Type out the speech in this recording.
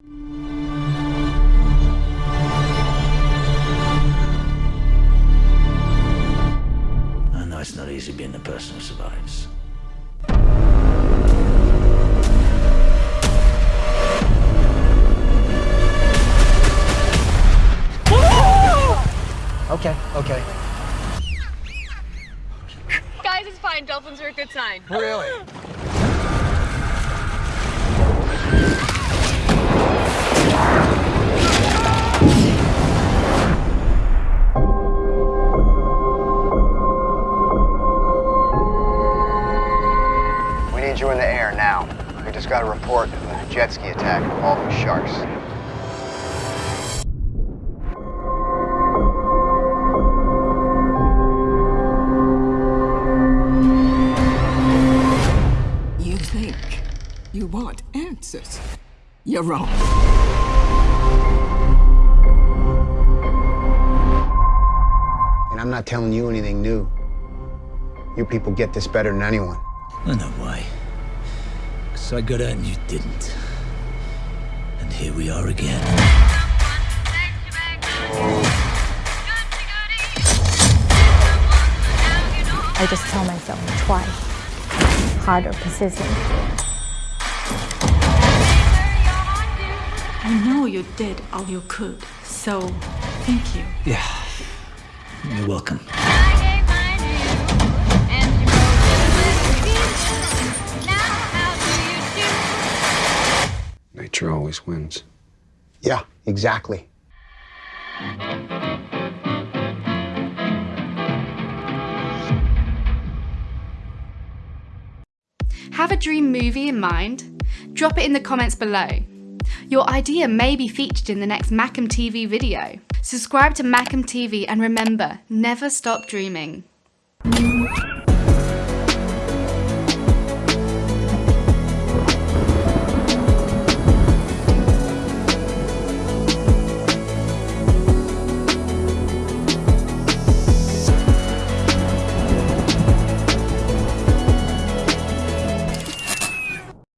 I know it's not easy being the person who survives. Okay, okay. Guys, it's fine. Dolphins are a good sign. Really? Need you in the air now. We just got a report of a jet ski attack involving sharks. You think you want answers? You're wrong. And I'm not telling you anything new. You people get this better than anyone. I know why. Because I got out and you didn't. And here we are again. I just tell myself, try harder, persistent. I know you did all you could, so thank you. Yeah. You're welcome. Nature always wins. Yeah, exactly. Have a dream movie in mind? Drop it in the comments below. Your idea may be featured in the next Macam TV video. Subscribe to Macam TV and remember, never stop dreaming.